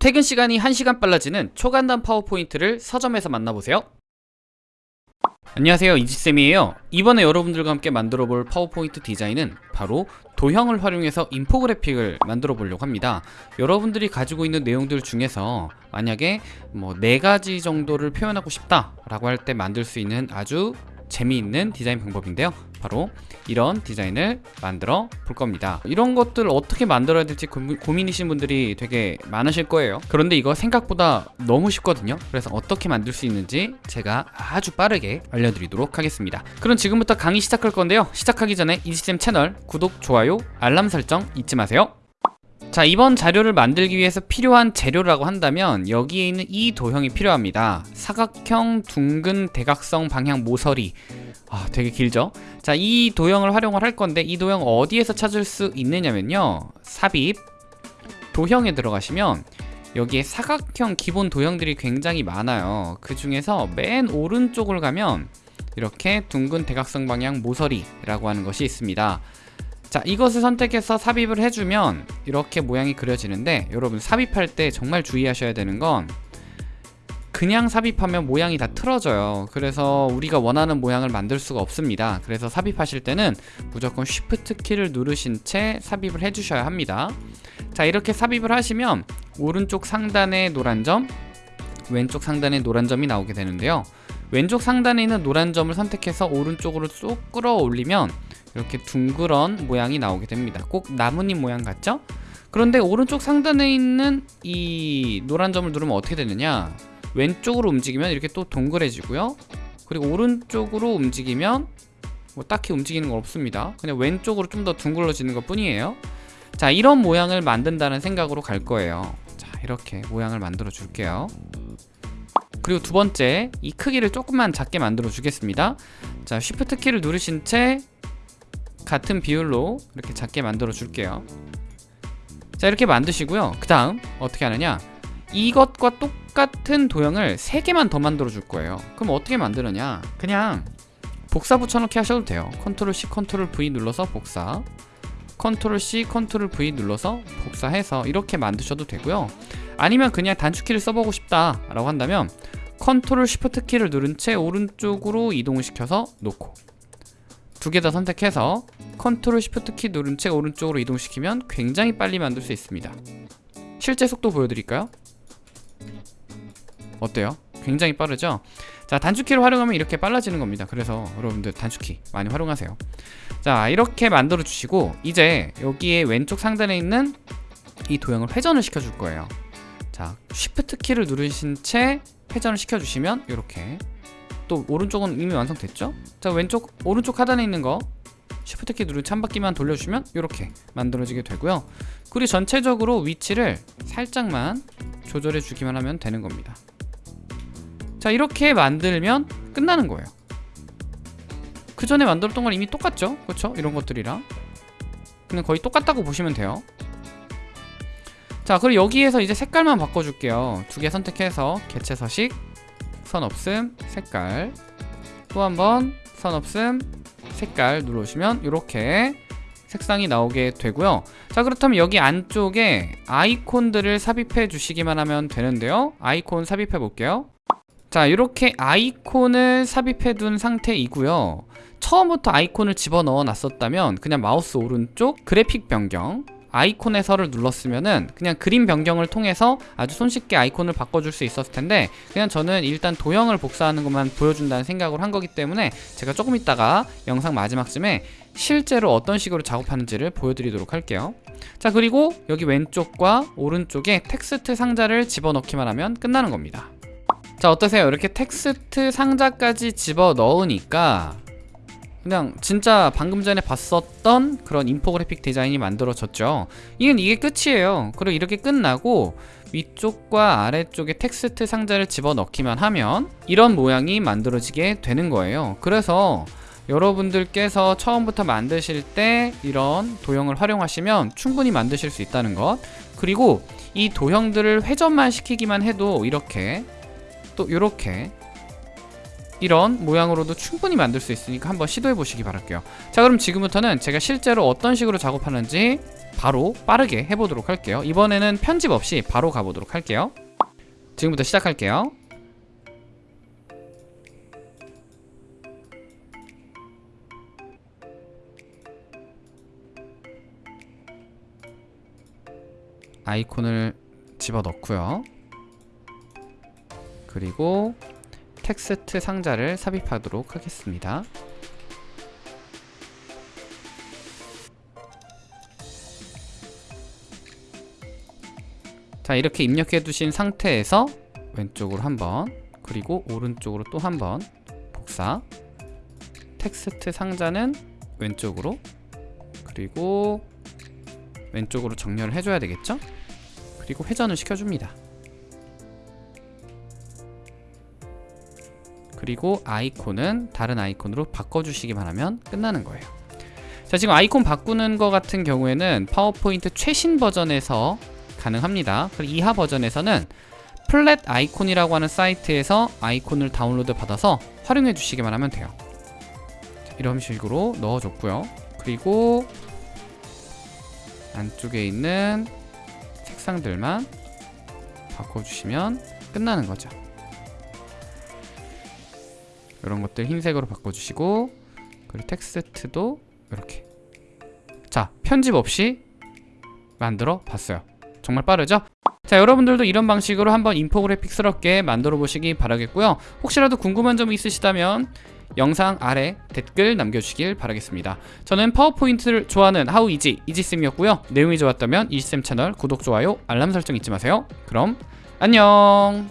퇴근 시간이 1시간 빨라지는 초간단 PowerPoint를 서점에서 만나보세요. 안녕하세요. 이지쌤이에요. 이번에 여러분들과 함께 만들어 볼 파워포인트 디자인은 바로 도형을 활용해서 인포그래픽을 만들어 보려고 합니다. 여러분들이 가지고 있는 내용들 중에서 만약에 뭐 네 가지 정도를 표현하고 싶다 라고 할 때 만들 수 있는 아주 재미있는 디자인 방법인데요. 바로 이런 디자인을 만들어 볼 겁니다. 이런 것들 어떻게 만들어야 될지 고민이신 분들이 되게 많으실 거예요. 그런데 이거 생각보다 너무 쉽거든요. 그래서 어떻게 만들 수 있는지 제가 아주 빠르게 알려드리도록 하겠습니다. 그럼 지금부터 강의 시작할 건데요. 시작하기 전에 이지쌤 채널 구독, 좋아요, 알람 설정 잊지 마세요 자 이번 자료를 만들기 위해서 필요한 재료라고 한다면 여기에 있는 이 도형이 필요합니다. 사각형 둥근 대각성 방향 모서리. 아 되게 길죠? 자 이 도형을 활용을 할 건데 이 도형 어디에서 찾을 수 있느냐면요. 삽입 도형에 들어가시면 여기에 사각형 기본 도형들이 굉장히 많아요. 그 중에서 맨 오른쪽을 가면 이렇게 둥근 대각성 방향 모서리라고 하는 것이 있습니다 자 이것을 선택해서 삽입을 해주면 이렇게 모양이 그려지는데 여러분 삽입할 때 정말 주의하셔야 되는 건 그냥 삽입하면 모양이 다 틀어져요. 그래서 우리가 원하는 모양을 만들 수가 없습니다. 그래서 삽입하실 때는 무조건 Shift 키를 누르신 채 삽입을 해주셔야 합니다. 자 이렇게 삽입을 하시면 오른쪽 상단에 노란 점 왼쪽 상단에 노란 점이 나오게 되는데요. 왼쪽 상단에 있는 노란 점을 선택해서 오른쪽으로 쏙 끌어올리면 이렇게 둥그런 모양이 나오게 됩니다. 꼭 나뭇잎 모양 같죠? 그런데 오른쪽 상단에 있는 이 노란 점을 누르면 어떻게 되느냐? 왼쪽으로 움직이면 이렇게 또 동그래지고요. 그리고 오른쪽으로 움직이면 뭐 딱히 움직이는 건 없습니다. 그냥 왼쪽으로 좀 더 둥글러지는 것 뿐이에요. 자 이런 모양을 만든다는 생각으로 갈 거예요. 자 이렇게 모양을 만들어 줄게요. 그리고 두 번째 이 크기를 조금만 작게 만들어 주겠습니다. 자 쉬프트 키를 누르신 채 같은 비율로 이렇게 작게 만들어 줄게요. 자 이렇게 만드시고요. 그 다음 어떻게 하느냐? 이것과 똑같은 도형을 3개만 더 만들어 줄 거예요. 그럼 어떻게 만드느냐? 그냥 복사 붙여넣기 하셔도 돼요. 컨트롤 C 컨트롤 V 눌러서 복사. 컨트롤 C 컨트롤 V 눌러서 복사해서 이렇게 만드셔도 되고요. 아니면 그냥 단축키를 써보고 싶다 라고 한다면 컨트롤 쉬프트 키를 누른 채 오른쪽으로 이동을 시켜서 놓고 두 개 다 선택해서 컨트롤 쉬프트 키 누른 채 오른쪽으로 이동시키면 굉장히 빨리 만들 수 있습니다 실제 속도 보여드릴까요? 어때요? 굉장히 빠르죠? 자 단축키를 활용하면 이렇게 빨라지는 겁니다 그래서 여러분들 단축키 많이 활용하세요 자 이렇게 만들어 주시고 이제 여기에 왼쪽 상단에 있는 이 도형을 회전을 시켜 줄 거예요 자 쉬프트 키를 누르신 채 회전을 시켜 주시면 이렇게 또 오른쪽은 이미 완성됐죠? 자 왼쪽 오른쪽 하단에 있는 거. 쉬프트 키 누르 한 바퀴만 돌려주면 이렇게 만들어지게 되고요. 그리고 전체적으로 위치를 살짝만 조절해 주기만 하면 되는 겁니다. 자 이렇게 만들면 끝나는 거예요. 그 전에 만들었던 건 이미 똑같죠? 그렇죠? 이런 것들이랑. 그냥 거의 똑같다고 보시면 돼요. 자 그리고 여기에서 이제 색깔만 바꿔줄게요. 두 개 선택해서 개체 서식 선 없음 색깔. 또 한 번 선 없음 색깔 누르시면 이렇게 색상이 나오게 되고요. 자 그렇다면 여기 안쪽에 아이콘들을 삽입해 주시기만 하면 되는데요. 아이콘 삽입해 볼게요. 자 이렇게 아이콘을 삽입해 둔 상태이고요. 처음부터 아이콘을 집어넣어 놨었다면 그냥 마우스 오른쪽 그래픽 변경 아이콘에서를 눌렀으면은 그냥 그림 변경을 통해서 아주 손쉽게 아이콘을 바꿔줄 수 있었을 텐데 그냥 저는 일단 도형을 복사하는 것만 보여준다는 생각을 한 거기 때문에 제가 조금 있다가 영상 마지막쯤에 실제로 어떤 식으로 작업하는지를 보여드리도록 할게요 자 그리고 여기 왼쪽과 오른쪽에 텍스트 상자를 집어넣기만 하면 끝나는 겁니다 자 어떠세요? 이렇게 텍스트 상자까지 집어넣으니까 그냥 진짜 방금 전에 봤었던 그런 인포그래픽 디자인이 만들어졌죠. 이건 이게 끝이에요. 그리고 이렇게 끝나고 위쪽과 아래쪽에 텍스트 상자를 집어넣기만 하면 이런 모양이 만들어지게 되는 거예요. 그래서 여러분들께서 처음부터 만드실 때 이런 도형을 활용하시면 충분히 만드실 수 있다는 것. 그리고 이 도형들을 회전만 시키기만 해도 이렇게 또 이렇게 이런 모양으로도 충분히 만들 수 있으니까 한번 시도해 보시기 바랄게요. 자 그럼 지금부터는 제가 실제로 어떤 식으로 작업하는지 바로 빠르게 해보도록 할게요. 이번에는 편집 없이 바로 가보도록 할게요. 지금부터 시작할게요. 아이콘을 집어넣고요. 그리고 텍스트 상자를 삽입하도록 하겠습니다. 자 이렇게 입력해 두신 상태에서 왼쪽으로 한번 그리고 오른쪽으로 또 한번 복사. 텍스트 상자는 왼쪽으로 그리고 왼쪽으로 정렬을 해줘야 되겠죠? 그리고 회전을 시켜줍니다 그리고 아이콘은 다른 아이콘으로 바꿔주시기만 하면 끝나는 거예요. 자 지금 아이콘 바꾸는 거 같은 경우에는 파워포인트 최신 버전에서 가능합니다. 그리고 이하 버전에서는 플랫 아이콘이라고 하는 사이트에서 아이콘을 다운로드 받아서 활용해 주시기만 하면 돼요. 자, 이런 식으로 넣어줬고요. 그리고 안쪽에 있는 색상들만 바꿔주시면 끝나는 거죠 이런 것들 흰색으로 바꿔주시고 그리고 텍스트도 이렇게. 자 편집 없이 만들어 봤어요. 정말 빠르죠? 자 여러분들도 이런 방식으로 한번 인포그래픽스럽게 만들어 보시기 바라겠고요. 혹시라도 궁금한 점이 있으시다면 영상 아래 댓글 남겨주시길 바라겠습니다. 저는 파워포인트를 좋아하는 하우이지 이지쌤이었고요. 내용이 좋았다면 이지쌤 채널 구독, 좋아요, 알람 설정 잊지 마세요. 그럼 안녕